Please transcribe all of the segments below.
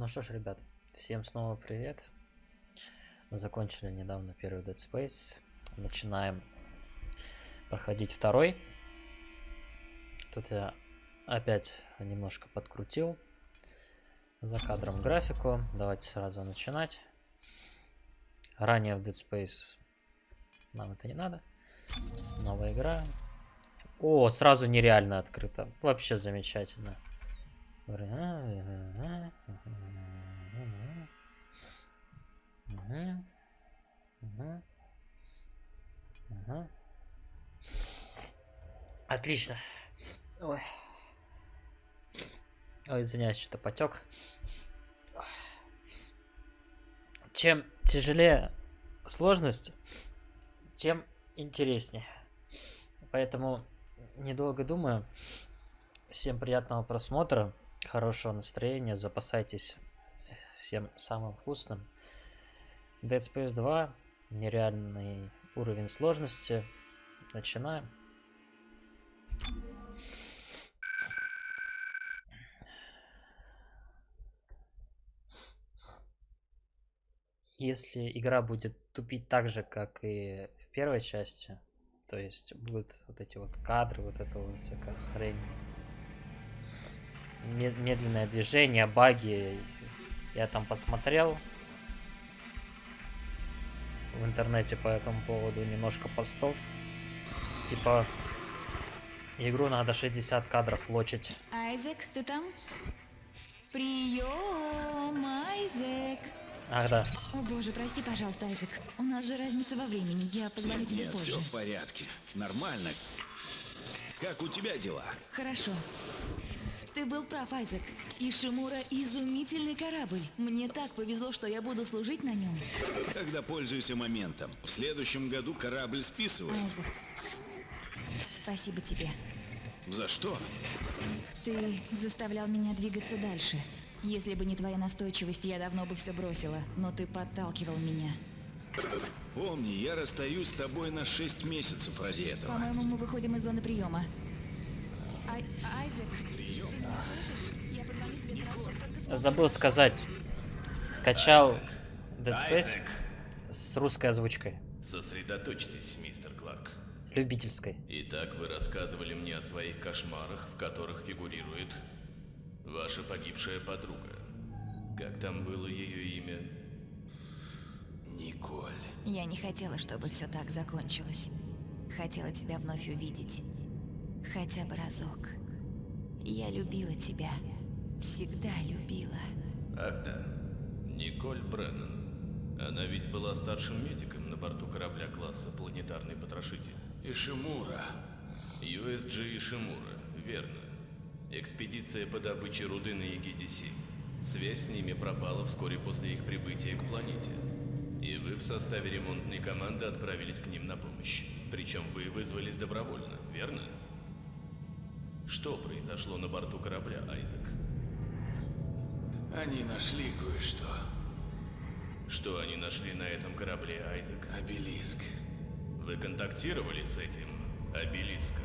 Ну что ж, ребят, всем снова привет. Закончили недавно первый Dead Space. Начинаем проходить второй. Тут я опять немножко подкрутил за кадром графику. Давайте сразу начинать. Ранее в Dead Space нам это не надо. Новая игра. О, сразу нереально открыто. Вообще замечательно. Отлично. Ой. Ой, извиняюсь, что потек. Чем тяжелее сложность, тем интереснее. Поэтому, недолго думаю, всем приятного просмотра хорошего настроения, запасайтесь всем самым вкусным. Dead Space 2, нереальный уровень сложности. Начинаем. Если игра будет тупить так же, как и в первой части, то есть будут вот эти вот кадры, вот это вот всякая хрень, медленное движение, баги. Я там посмотрел в интернете по этому поводу немножко постов. Типа, игру надо 60 кадров лочить. Айзек, ты там? Прием, Айзек. Ах, да. О боже, прости, пожалуйста, Айзек. У нас же разница во времени. Я позвоню тебе Нет, позже. все в порядке. Нормально. Как у тебя дела? Хорошо. Ты был прав, Айзек. Ишимура – изумительный корабль. Мне так повезло, что я буду служить на нем. Тогда пользуйся моментом. В следующем году корабль списывают. Айзек, спасибо тебе. За что? Ты заставлял меня двигаться дальше. Если бы не твоя настойчивость, я давно бы все бросила. Но ты подталкивал меня. Помни, я расстаюсь с тобой на 6 месяцев ради этого. По-моему, мы выходим из зоны приема. Ай Айзек, Забыл сказать. Скачал Dead Space с русской озвучкой. сосредоточьтесь, мистер Кларк. Любительской. Итак, вы рассказывали мне о своих кошмарах, в которых фигурирует ваша погибшая подруга. Как там было ее имя? Николь. Я не хотела, чтобы все так закончилось. Хотела тебя вновь увидеть. Хотя бы разок. Я любила тебя. Всегда любила. Ах да, Николь Бреннан. Она ведь была старшим медиком на борту корабля класса «Планетарный потрошитель». Ишимура. USG Ишимура, верно. Экспедиция по добыче руды на Егидиси. Связь с ними пропала вскоре после их прибытия к планете. И вы в составе ремонтной команды отправились к ним на помощь. Причем вы вызвались добровольно, верно? Что произошло на борту корабля, Айзек? Они нашли кое-что. Что они нашли на этом корабле, Айзек? Обелиск. Вы контактировали с этим обелиском?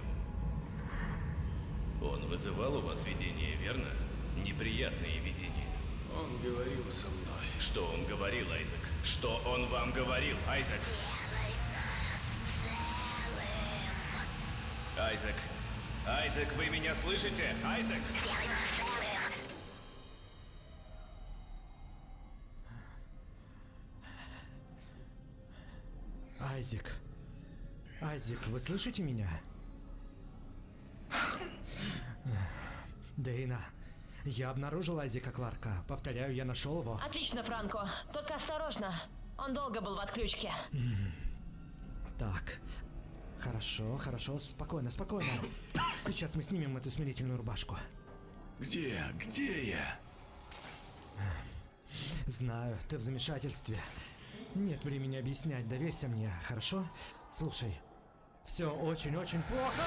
Он вызывал у вас видение, верно? Неприятные видения. Он говорил со мной. Что он говорил, Айзек? Что он вам говорил, Айзек? Айзек! Айзек, вы меня слышите? Айзек! Айзек. Айзек, вы слышите меня? Дейна, я обнаружил Айзека Кларка. Повторяю, я нашел его. Отлично, Франко. Только осторожно. Он долго был в отключке. Так. Хорошо, хорошо, спокойно, спокойно. Сейчас мы снимем эту смирительную рубашку. Где? Где я? Знаю, ты в замешательстве. Нет времени объяснять, доверься мне, хорошо? Слушай, все очень-очень плохо.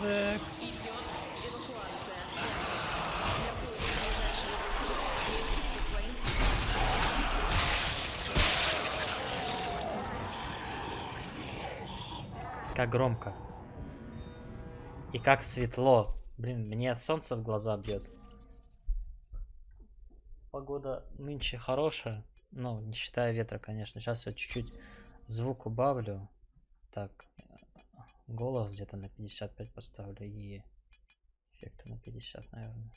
язык. Как громко. И как светло. Блин, мне солнце в глаза бьет. Погода нынче хорошая. Ну, не считая ветра, конечно. Сейчас я чуть-чуть звук убавлю. Так, голос где-то на 55 поставлю и эффекты на 50, наверное.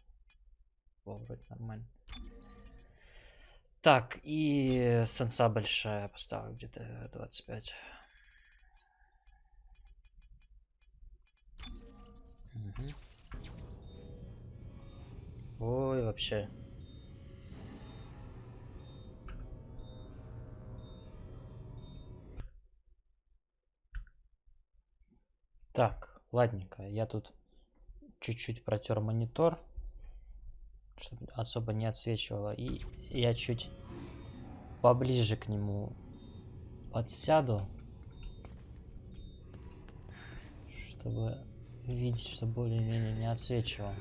Во, вроде нормально. Так, и сенса большая поставлю где-то 25. Мгм. Ой, вообще. Так, ладненько. Я тут чуть-чуть протер монитор, чтобы особо не отсвечивало. И я чуть поближе к нему подсяду, чтобы видеть, что более-менее не отсвечивал.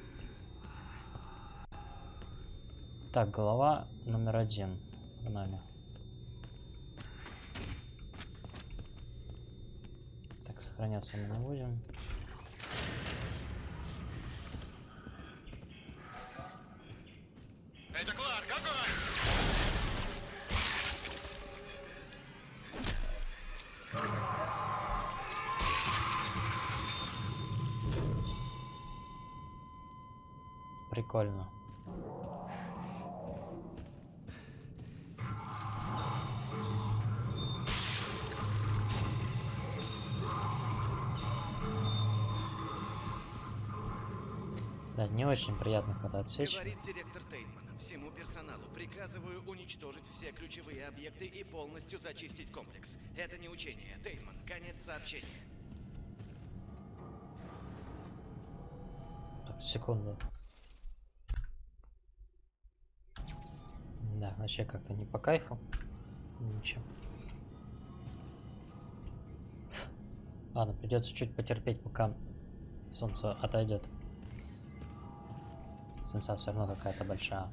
Так, голова номер один нами. Так, сохраняться мы не будем. Это Кларк, огонь! Прикольно. Не очень приятно, когда отсвечивает. Говорит директор Тейнман. Всему персоналу приказываю уничтожить все ключевые объекты и полностью зачистить комплекс. Это не учение. Тейнман, конец сообщения. Так, секунду. Да, вообще как-то не по кайфу. Ничего. Ладно, придется чуть потерпеть, пока солнце отойдет. Сенса все равно какая-то большая.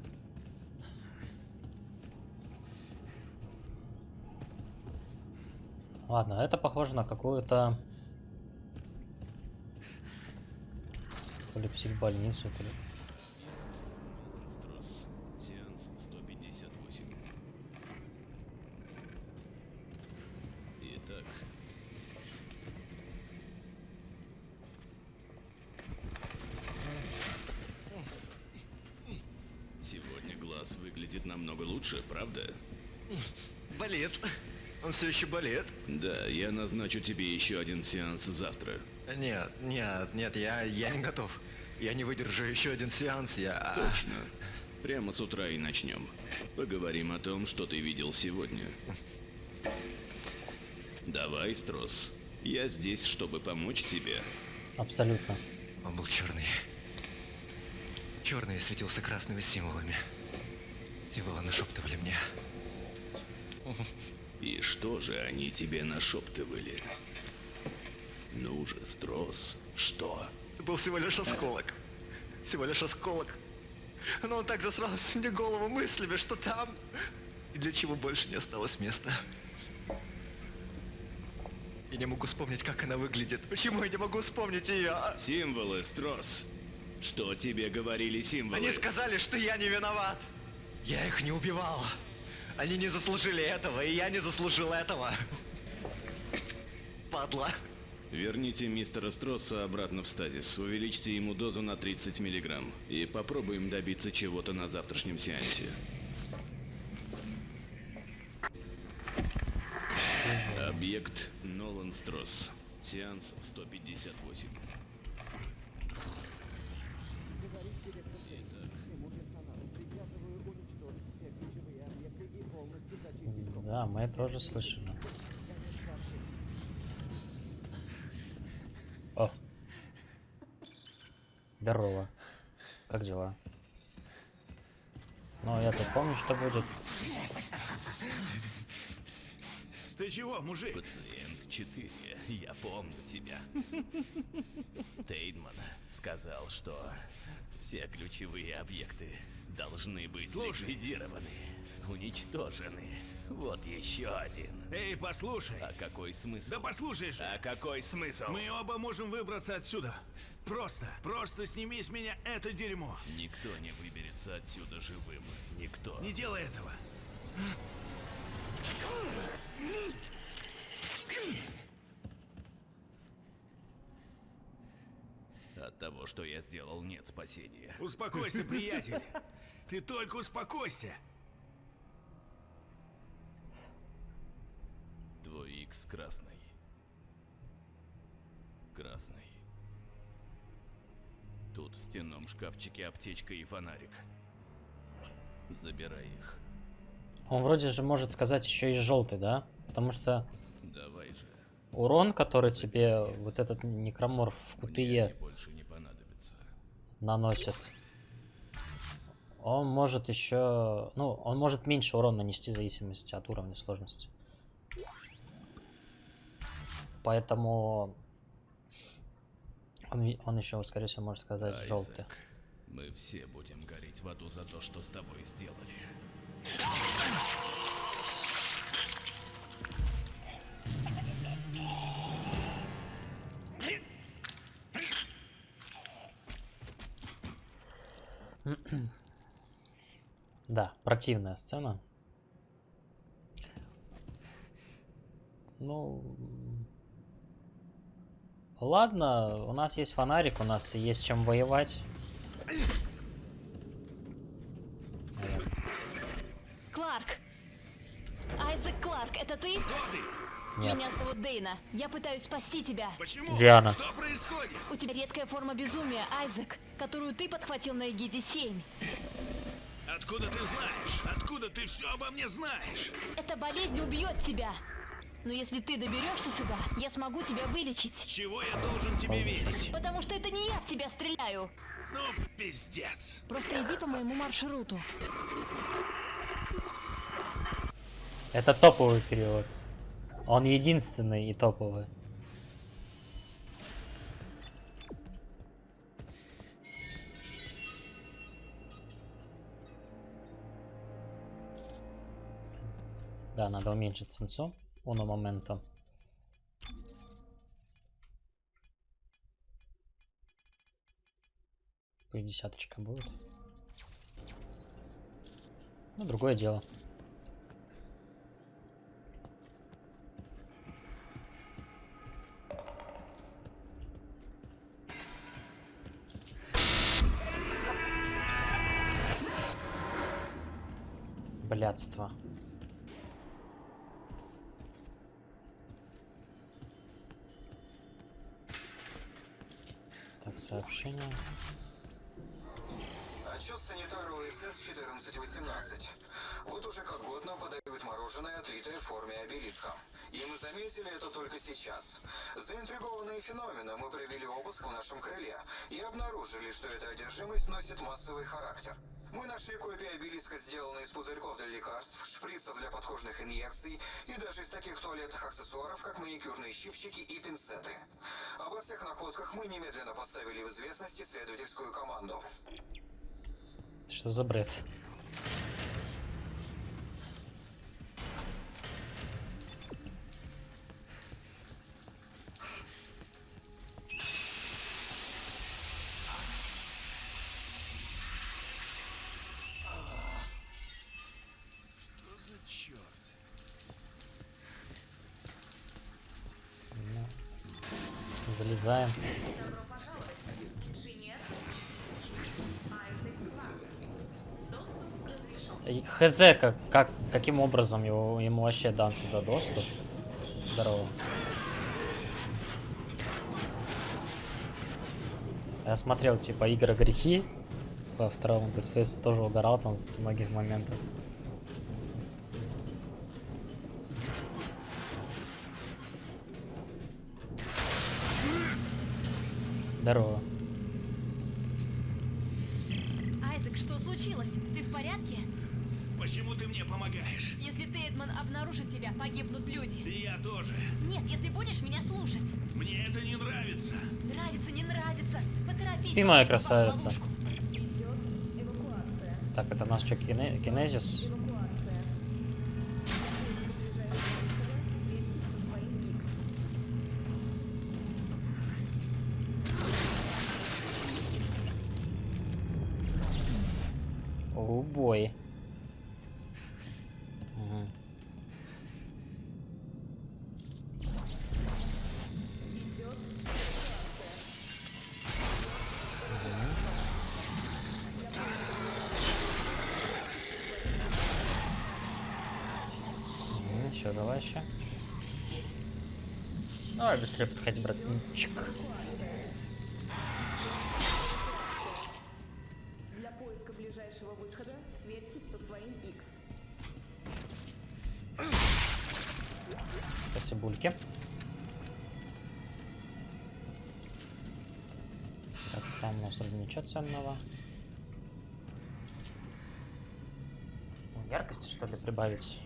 Ладно, это похоже на какую-то... То ли психбольницу, то ли... Стросс. Сеанс 158. Итак, сегодня глаз выглядит намного лучше, правда? Болит. Он все еще болит? Да, я назначу тебе еще один сеанс завтра. Нет, нет, нет, я, я не готов. Я не выдержу еще один сеанс, я... Точно. Прямо с утра и начнем. Поговорим о том, что ты видел сегодня. Давай, Строс. Я здесь, чтобы помочь тебе. Абсолютно. Он был черный. Черный светился красными символами. Символы нашептывали мне. И что же они тебе нашептывали? Ну же, Строс, что? Это был всего лишь осколок. Всего лишь осколок. Но он так засрал мне голову мыслями, что там... И для чего больше не осталось места. Я не могу вспомнить, как она выглядит. Почему я не могу вспомнить ее? Символы, Строс. Что тебе говорили символы? Они сказали, что я не виноват. Я их не убивал. Они не заслужили этого, и я не заслужил этого. Падла. Верните мистера Стросса обратно в стазис. Увеличьте ему дозу на 30 миллиграмм. И попробуем добиться чего-то на завтрашнем сеансе. Объект Нолан Стросс. Сеанс 158. Да, мы тоже слышали. О. Здорово. Как дела? Ну, я-то помню, что будет. Ты чего, мужик? Пациент 4. Я помню тебя. Тейнман сказал, что все ключевые объекты должны быть Слушай. ликвидированы, уничтожены. Вот еще один. Эй, послушай. А какой смысл? Да послушай же. А какой смысл? Мы оба можем выбраться отсюда. Просто, просто сними с меня это дерьмо. Никто не выберется отсюда живым. Никто. Не делай этого. От того, что я сделал, нет спасения. Успокойся, приятель. Ты только успокойся. Твой Икс красный. Красный. Тут в стенном шкафчике аптечка и фонарик. Забирай их. Он вроде же может сказать еще и желтый, да? Потому что Давай же. урон, который тебе вот этот некроморф в они больше не понадобится. наносит. Он может еще... Ну, он может меньше урона нанести в зависимости от уровня сложности. Поэтому... Он, он еще, скорее всего, может сказать Айзек, желтый. Мы все будем гореть в аду за то, что с тобой сделали. Да, противная сцена. Ну... Ладно, у нас есть фонарик, у нас есть чем воевать. Кларк! Айзек Кларк, это ты? Кто ты? Нет. Меня зовут Дейна. Я пытаюсь спасти тебя. Почему? Диана. Что происходит? У тебя редкая форма безумия, Айзек, которую ты подхватил на Эгиде 7. Откуда ты знаешь? Откуда ты все обо мне знаешь? Эта болезнь убьет тебя. Но если ты доберешься сюда, я смогу тебя вылечить. Чего я должен тебе верить? Потому что это не я в тебя стреляю. Ну, в пиздец. Просто иди по моему маршруту. Это топовый перевод. Он единственный и топовый. Да, надо уменьшить сенсу. Уно момента. Пусть десяточка будет. Ну, другое дело. Блядство. Сообщение. Отчет санитара ОСС 1418. Вот уже как год нам подают мороженое, отлитое в форме обелиска. И мы заметили это только сейчас. Заинтригованные феноменом мы провели обыск в нашем крыле и обнаружили, что эта одержимость носит массовый характер. Мы нашли копии обелиска, сделанные из пузырьков для лекарств, шприцев для подкожных инъекций и даже из таких туалетных аксессуаров, как маникюрные щипчики и пинцеты. Обо всех находках мы немедленно поставили в известность исследовательскую команду. Что за бред? Залезаем. И Хз, как, как, каким образом его, ему вообще дан сюда доступ? Здорово. Я смотрел, типа, игры грехи. Во втором Dead тоже угорал там с многих моментов. Здорово. Айзек, что случилось? Ты в порядке? Почему ты мне помогаешь? Если Тейдман обнаружит тебя, погибнут люди. И я тоже. Нет, если будешь меня слушать. Мне это не нравится. Нравится, не нравится. Поторопись. Спи, моя красавица. Так, это у нас что, кине- кинезис? трубой. Ага. Еще, давай еще. Ну, а без слепых хоть, братанчик. Спасибульки. Так, там у нас ничего ценного. Ну, Яркости что ли прибавить?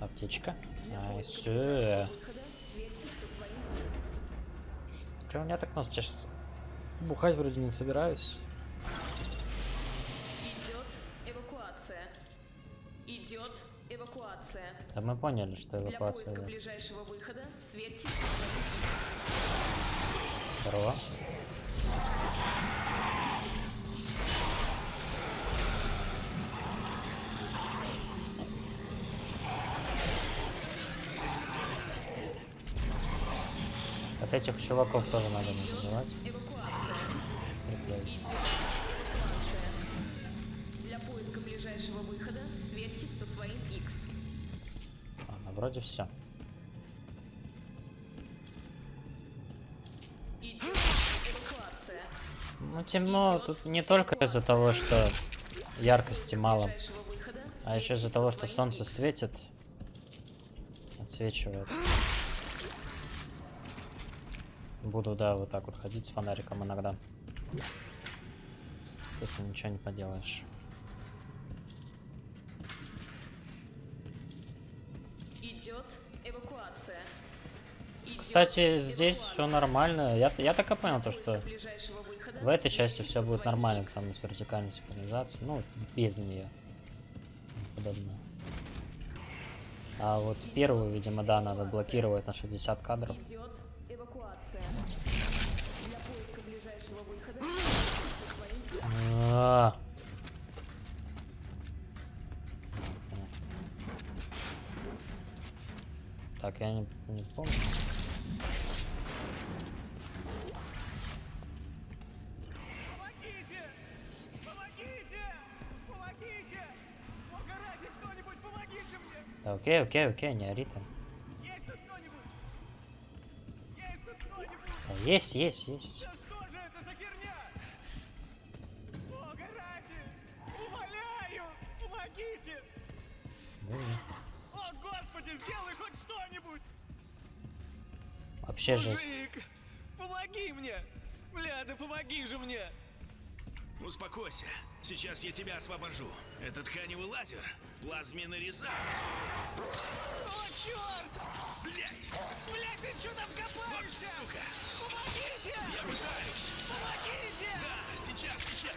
Аптечка. Nice. Че у меня так нос чешется? Бухать вроде не собираюсь. Да мы поняли, что Для эвакуация идет. ближайшего выхода X. Здорово. Вот этих чуваков тоже надо не забывать. Вроде все. Ну темно тут не только из-за того, что яркости мало, а еще из-за того, что солнце светит, отсвечивает. Буду, да, вот так вот ходить с фонариком иногда. С ничего не поделаешь. Кстати, здесь все нормально. Я, я так и понял, то, что в этой части все будет нормально, там с вертикальной синхронизацией. Ну, без нее. Подобное. А вот первую, видимо, да, надо блокировать на 60 кадров. А. Так, я не, не помню. Окей, окей, окей, не ори ты. Есть? Есть тут кто-нибудь? Да, есть, есть, есть. Да что же это за херня? Бога ради! Умоляю! Помогите! Ну, О, Господи, сделай хоть что-нибудь! вообще. Мужик! Помоги мне! Бля, да помоги же мне! Успокойся. Сейчас я тебя освобожу. Это тканевый лазер. Плазменный резак. О, черт! Блять! Блядь, ты что там копаешься? Сука! Помогите! Я пытаюсь! Помогите! Да, сейчас, сейчас!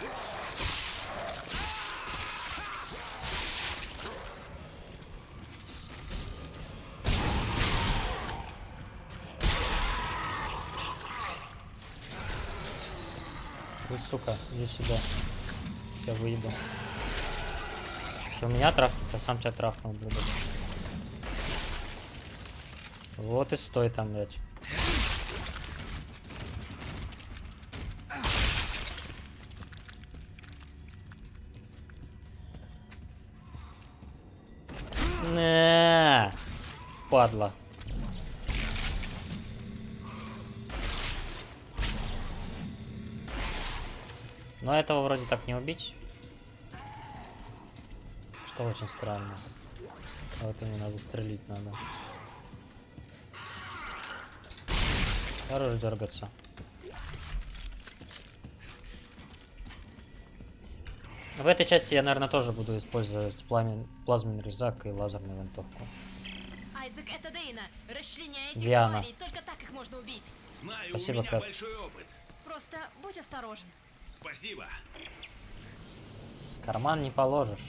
Вы, сука, иди сюда. Я выебу. Что меня трахнул, я сам тебя трахнул, блядь. Вот и стой там, блядь. На, падла. Но этого вроде так не убить. Что очень странно. А Вот именно застрелить надо. Хорош дергаться. В этой части я, наверное, тоже буду использовать пламен... плазменный резак и лазерную винтовку. Айзек, это Дейна. Расчленяй этих Диана. только так их можно убить. Знаю, Спасибо, у меня Кэп. большой опыт. Просто будь осторожен. Спасибо. Карман не положишь.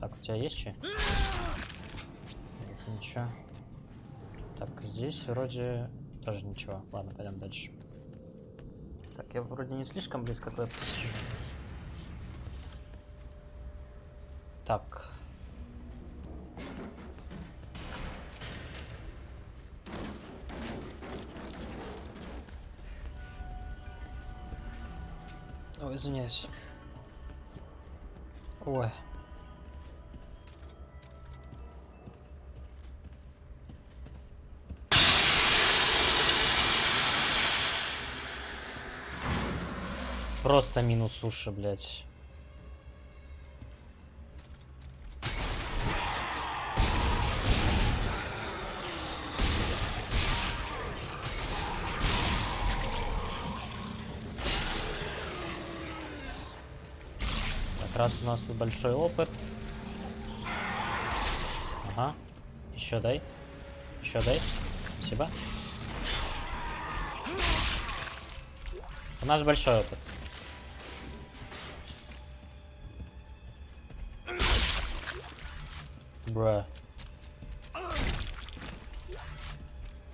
Так, у тебя есть че? Ничего. Так, здесь вроде тоже ничего. Ладно, пойдем дальше. Так, я вроде не слишком близко к веб. Так. Извиняюсь. Ой. Просто минус уши, блядь. Раз у нас тут большой опыт. Ага. Еще дай. Еще дай. Спасибо. У нас большой опыт. Бра.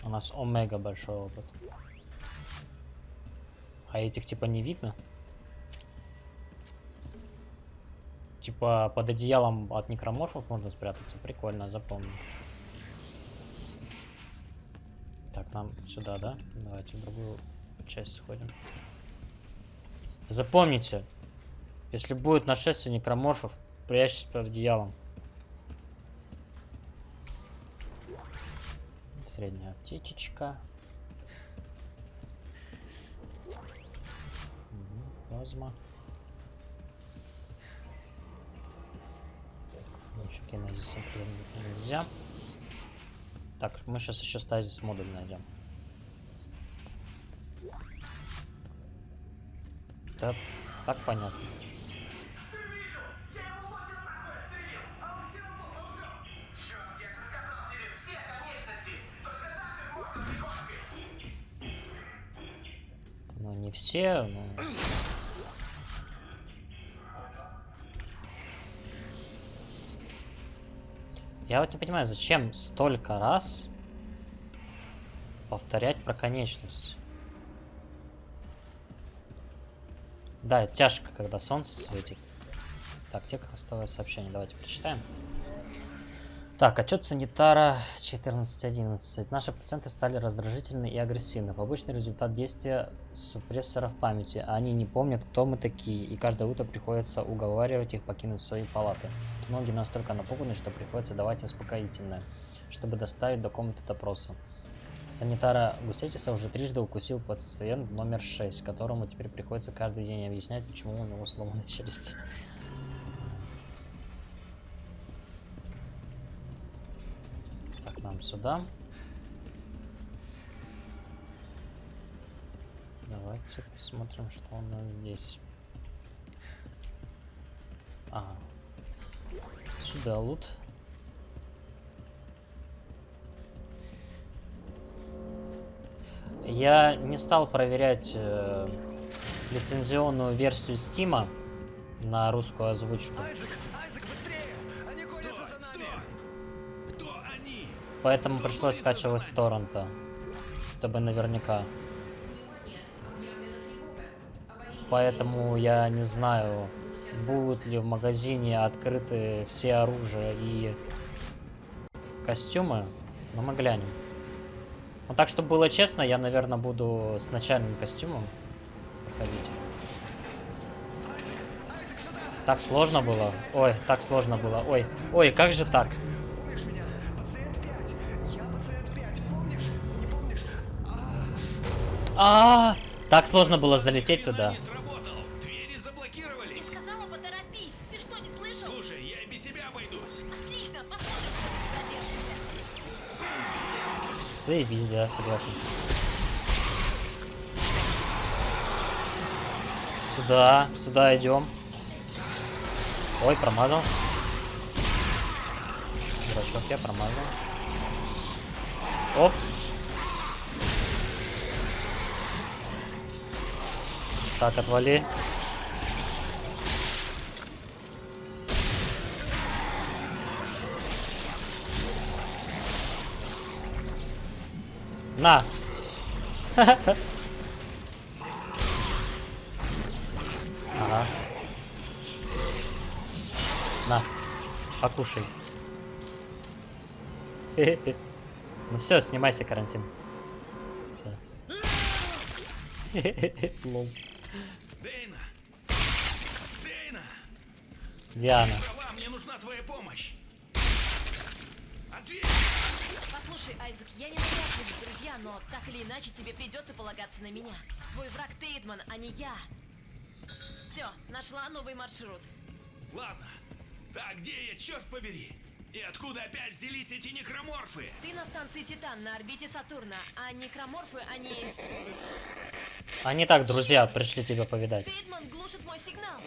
У нас омега большой опыт. А этих типа не видно? Типа под одеялом от некроморфов можно спрятаться. Прикольно, запомню. Так, нам сюда, да? Давайте в другую часть сходим. Запомните, если будет нашествие некроморфов, прячьтесь под одеялом. Средняя аптечечка. Мгм, Плазма. Еще кинезисом нельзя. Так, мы сейчас еще стазис модуль найдем. Да, так понятно. Ну, не все, но... Я вот не понимаю, зачем столько раз повторять про конечность. Да, тяжко, когда солнце светит. Так, текстовое сообщение, давайте прочитаем. Так, отчет санитара 14.11. Наши пациенты стали раздражительны и агрессивны. Побочный результат действия супрессоров памяти. Они не помнят, кто мы такие, и каждое утро приходится уговаривать их покинуть свои палаты. Многие настолько напуганы, что приходится давать успокоительное, чтобы доставить до комнаты допроса. Санитара Гусетиса уже трижды укусил пациент номер 6, которому теперь приходится каждый день объяснять, почему у него сломана челюсть. Нам сюда. Давайте посмотрим, что у нас здесь. Ага. Сюда лут. Я не стал проверять э, лицензионную версию Стима на русскую озвучку. Поэтому пришлось скачивать с торрента, чтобы наверняка. Поэтому я не знаю, будут ли в магазине открыты все оружия и костюмы, но мы глянем. Ну так, чтобы было честно, я, наверное, буду с начальным костюмом проходить. Так сложно было. Ой, так сложно было. Ой, ой, как же так? А, так сложно было залететь туда. Не сработал. Двери Ты заблокировались. сказала поторопись. Ты что, не слышал? Слушай, я и без тебя обойдусь. Отлично, посмотрим, как ты проделаешься. Заебись, да, согласен. Сюда, сюда идем. Ой, промазал. Дурачок, я промазал. Оп. Так, отвали. На. Ага. На. Покушай. Ну все, снимайся карантин. Все. Лол. Дейна, Рейна! Диана. Права, мне нужна твоя помощь! Ответь! Послушай, Айзек, я не навязываюсь, друзья, но так или иначе тебе придется полагаться на меня. Твой враг Тейдман, а не я. Все, нашла новый маршрут. Ладно. Так, где я, черт побери? И откуда опять взялись эти некроморфы? Ты на станции Титан на орбите Сатурна, а некроморфы, они... Они так, друзья, пришли тебя повидать. Тейдман глушит мой сигнал.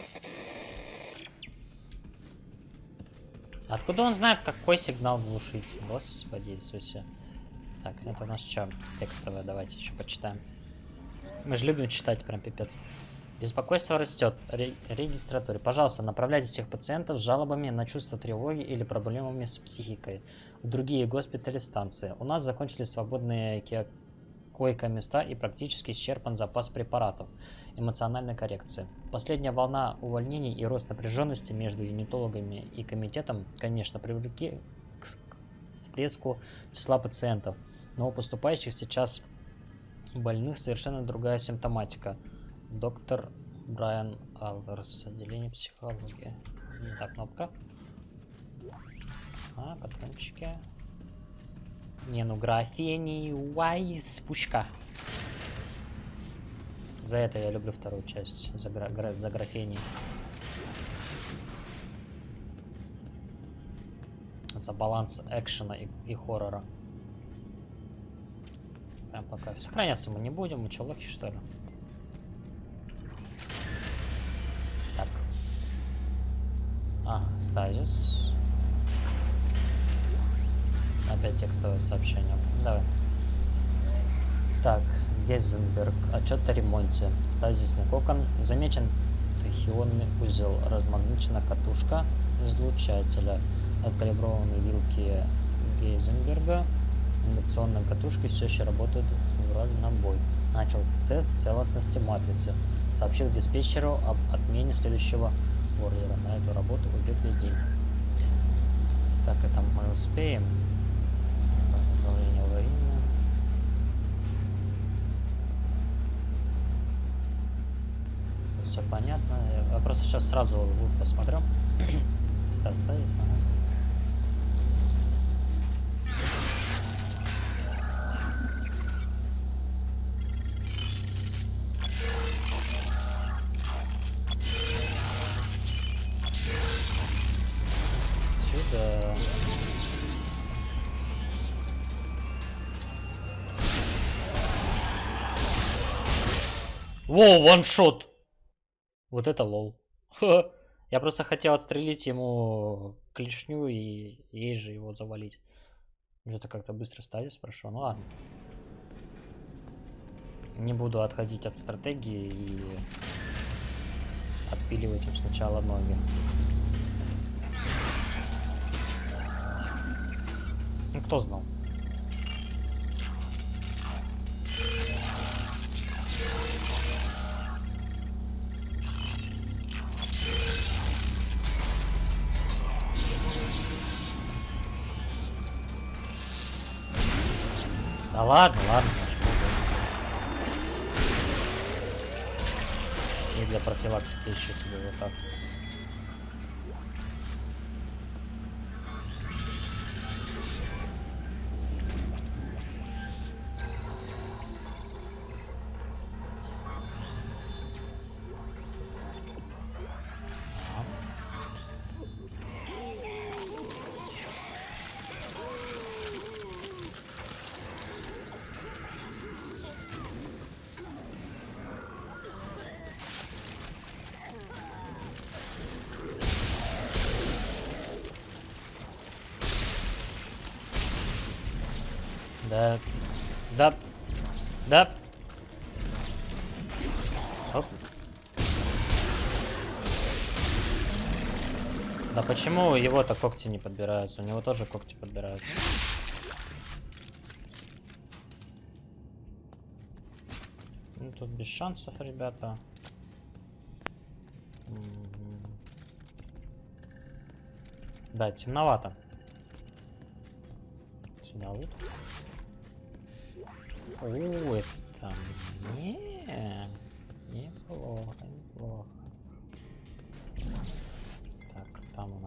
Откуда он знает, какой сигнал глушить? Господи Иисусе. Так, это у нас что? Текстовое, давайте еще почитаем. Мы же любим читать, прям пипец. Беспокойство растет. Ре регистратуре. Пожалуйста, направляйте всех пациентов с жалобами на чувство тревоги или проблемами с психикой в другие госпитали станции. У нас закончились свободные койко-места и практически исчерпан запас препаратов эмоциональной коррекции. Последняя волна увольнений и рост напряженности между юнитологами и комитетом, конечно, привлекли к всплеску числа пациентов, но у поступающих сейчас больных совершенно другая симптоматика. Доктор Брайан Алверс, отделение психологии. Не та кнопка. А, патрончики. Не, ну графений Уайс пучка. За это я люблю вторую часть. За, гра гра- за графений. За баланс экшена и, и хоррора. Прям пока. Сохраняться мы не будем. Мы что, лохи, что ли? А, стазис. Опять текстовое сообщение. Давай. Так, Гейзенберг. Отчет о ремонте. Стазисный кокон. Замечен тахионный узел. Размагничена катушка излучателя. Откалиброванные вилки Гейзенберга. Индукционные катушки все еще работают в разнобой. Начал тест целостности матрицы. Сообщил диспетчеру об отмене следующего ордера. На эту работу уйдет весь день. Так, это мы успеем. Управление аварийное. Все понятно. Я просто сейчас сразу посмотрю. Так, ставить, ага. Воу, ваншот! Вот это лол. Я просто хотел отстрелить ему клешню и ей же его завалить. Что-то как-то быстро стадис прошел. Ну ладно. Не буду отходить от стратегии и отпиливать им сначала ноги. Ну кто знал? Ладно, ладно. И для профилактики еще тебе вот так. Почему его-то когти не подбираются? У него тоже когти подбираются. Ну, тут без шансов, ребята. Да, темновато. Сюда вот. О, это не неплохо, неплохо.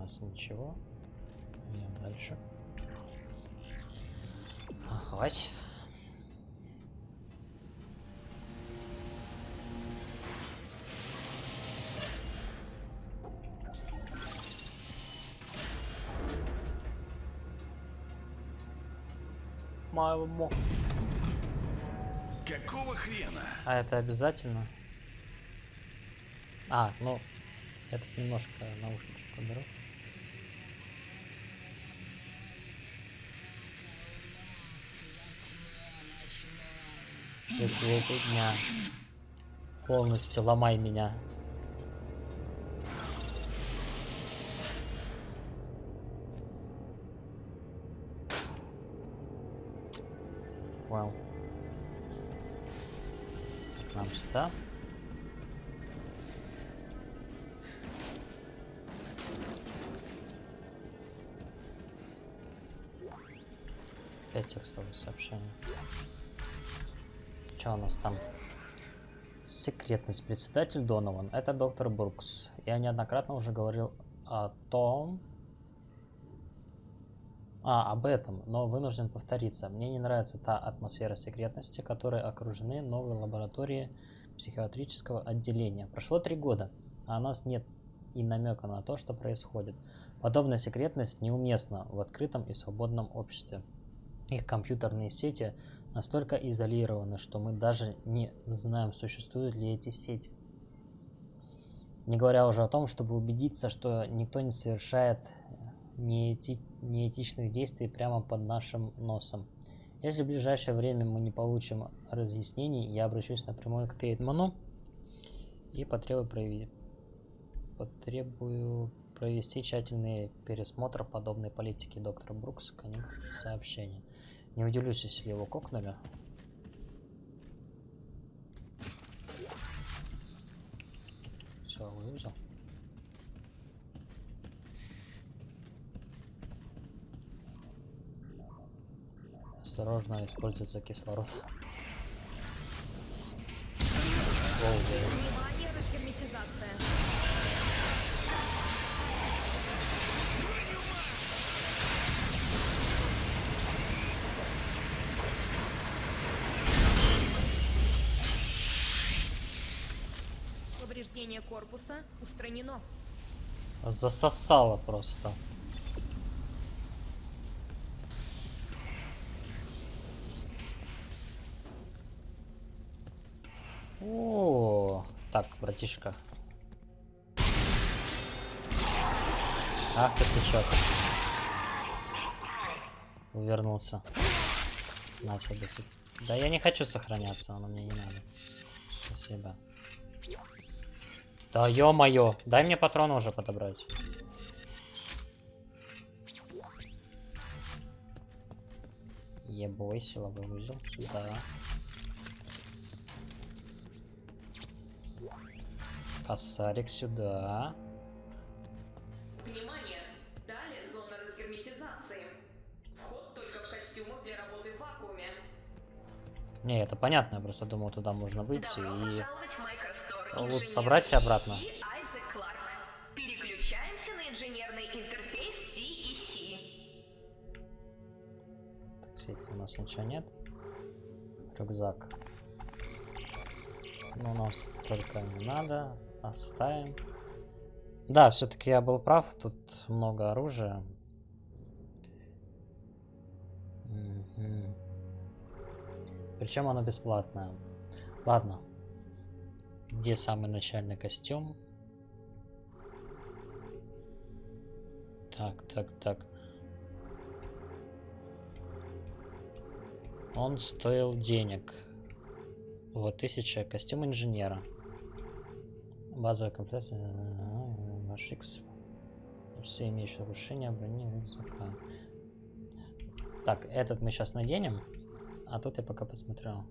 Нас ничего. Идем дальше. Ахась. Мама. Какого хрена? А это обязательно? А, ну, этот немножко наушничек уберу. При свете дня полностью ломай меня. Вау. Нам сюда. Опять текстовое сообщение. Что у нас там? Секретность. Председатель Донован. Это доктор Брукс. Я неоднократно уже говорил о том... А, об этом, но вынужден повториться. Мне не нравится та атмосфера секретности, которой окружены новые лаборатории психиатрического отделения. Прошло три года, а у нас нет и намека на то, что происходит. Подобная секретность неуместна в открытом и свободном обществе. Их компьютерные сети настолько изолированы, что мы даже не знаем, существуют ли эти сети. Не говоря уже о том, чтобы убедиться, что никто не совершает неэти... неэтичных действий прямо под нашим носом. Если в ближайшее время мы не получим разъяснений, я обращусь напрямую к Тейдману и потребую, прояви... потребую провести тщательный пересмотр подобной политики доктора Брукс. Конец сообщения. Не удивлюсь, если его кокнули. Все, вывезел. Осторожно, используется кислород. Внимание, корпуса устранено. Засосало просто. О, так, братишка. Ах ты сучок. Увернулся. На тебе. Да я не хочу сохраняться, оно мне не надо. Спасибо. Да ё-моё, дай мне патроны уже подобрать. Ебой, силовой узел сюда. Косарик сюда. Внимание! Далее зона разгерметизации. Вход только в костюмах для работы в вакууме. Не, это понятно, я просто думал, туда можно выйти Добро и. Лут Инженер собрать и обратно. CEC Айзек Кларк. Переключаемся на инженерный интерфейс CEC. Так, у нас ничего нет. Рюкзак. Ну, нас только не надо. Оставим. Да, все-таки я был прав. Тут много оружия. Причем оно бесплатное. Ладно. Где самый начальный костюм? Так, так, так. Он стоил денег. Вот тысяча. Костюм инженера. Базовая комплектация. Ваш X. Все имеющие нарушения брони рюкзака. Так, этот мы сейчас наденем. А тут я пока посмотрел.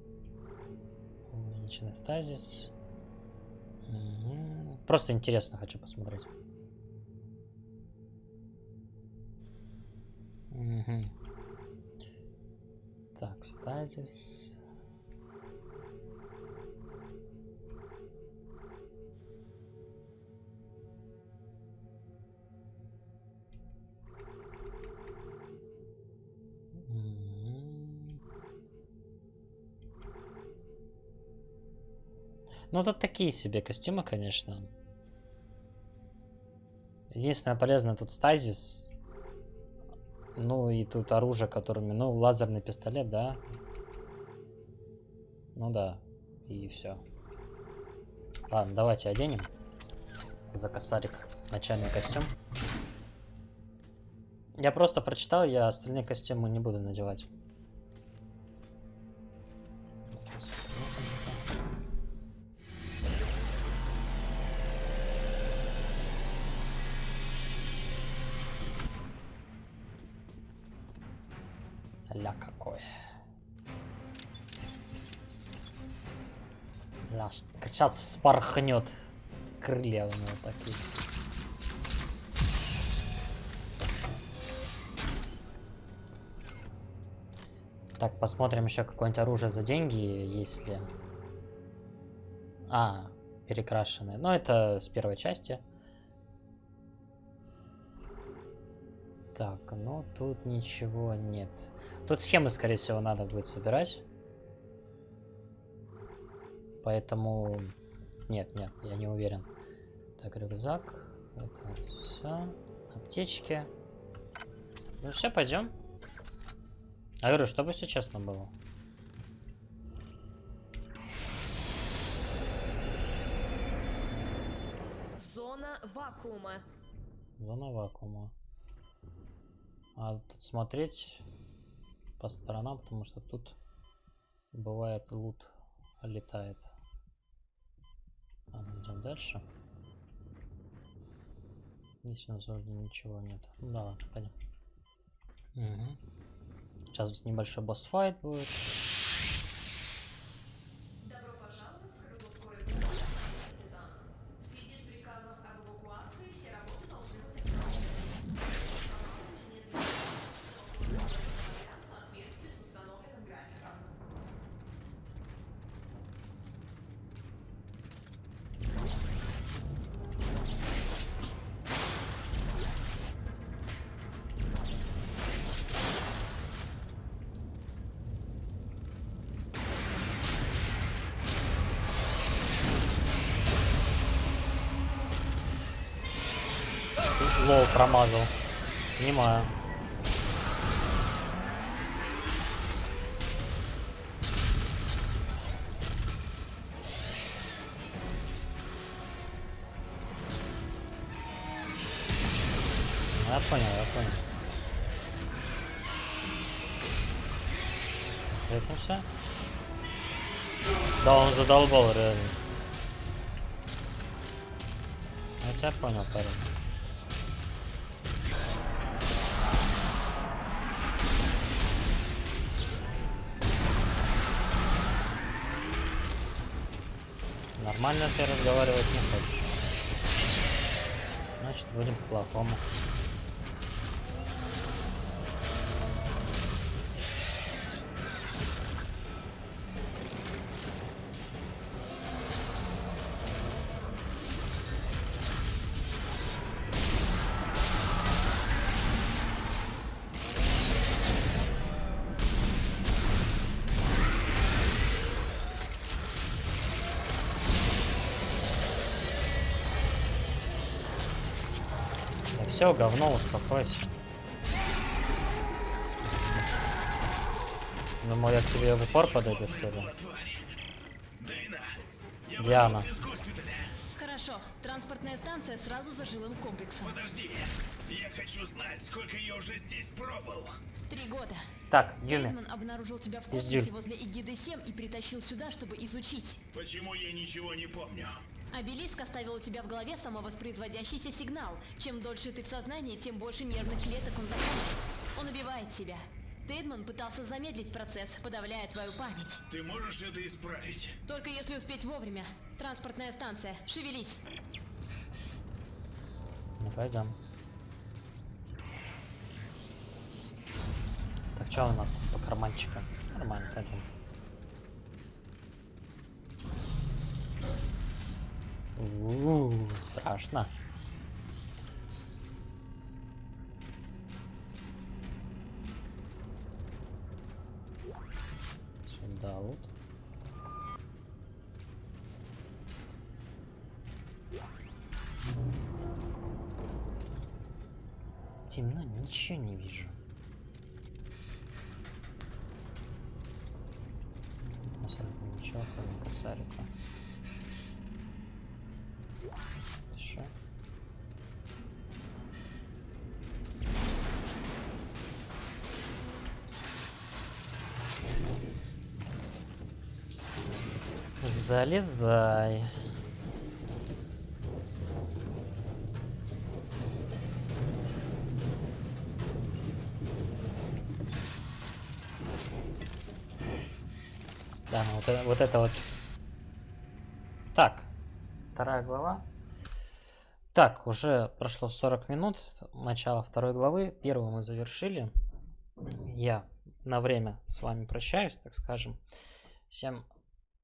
Увеличенный стазис. Просто интересно хочу посмотреть. Мгм. Так, стазис. Ну, тут такие себе костюмы, конечно. Единственное полезное тут стазис. Ну и тут оружие, которыми... Ну, лазерный пистолет, да. Ну да. И все. Ладно, давайте оденем. За косарик начальный костюм. Я просто прочитал, я остальные костюмы не буду надевать. Сейчас спорхнет. Крылья у него такие. Так, посмотрим еще какое-нибудь оружие за деньги, если... А, перекрашенное. Но это с первой части. Так, ну тут ничего нет. Тут схемы, скорее всего, надо будет собирать. Поэтому... Нет, нет, я не уверен. Так, рюкзак. Это все. Аптечки. Ну все, пойдем. Я говорю, чтобы все честно было. Зона вакуума. Зона вакуума. А тут смотреть по сторонам, потому что тут бывает лут летает. Ладно, идем дальше. Здесь у нас вроде ничего нет. Ну да, ладно, пойдем. Угу. Сейчас небольшой босс-файт будет. Лоу промазал. Понимаю. Я понял, я понял. Встретимся. Да, он задолбал реально. Я понял, парень. Нормально ты разговаривать не хочешь. Значит, будем по-плохому. Все, говно, успокойся. Думаю, я к тебе в упор подойду, что ли? Диана. Хорошо, транспортная станция сразу за жилым комплексом. Подожди, я хочу знать, сколько я уже здесь пробыл. Три года. Так, Дюны. Эйдман обнаружил тебя в Издюль. космосе возле Эгиды-7 и притащил сюда, чтобы изучить. Почему я ничего не помню? Обелиск оставил у тебя в голове самовоспроизводящийся сигнал. Чем дольше ты в сознании, тем больше нервных клеток он закончит. Он убивает тебя. Тейдман пытался замедлить процесс, подавляя твою память. Ты можешь это исправить? Только если успеть вовремя. Транспортная станция, шевелись. Ну, пойдем. Так, что у нас тут по карманчикам? Нормально, пойдем. У-у-у, страшно. Сюда вот. Темно, ничего не вижу. Абсолютно ничего, кроме косарика. Еще. Залезай. Да, ну вот, вот это вот. Так, вторая глава. Так, уже прошло 40 минут, начало второй главы. Первую мы завершили. Я на время с вами прощаюсь, так скажем. Всем,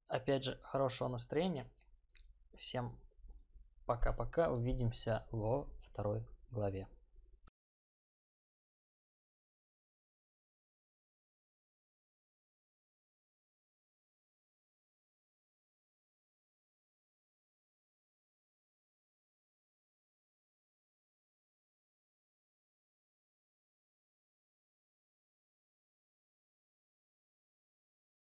опять же, хорошего настроения. Всем пока-пока. Увидимся во второй главе.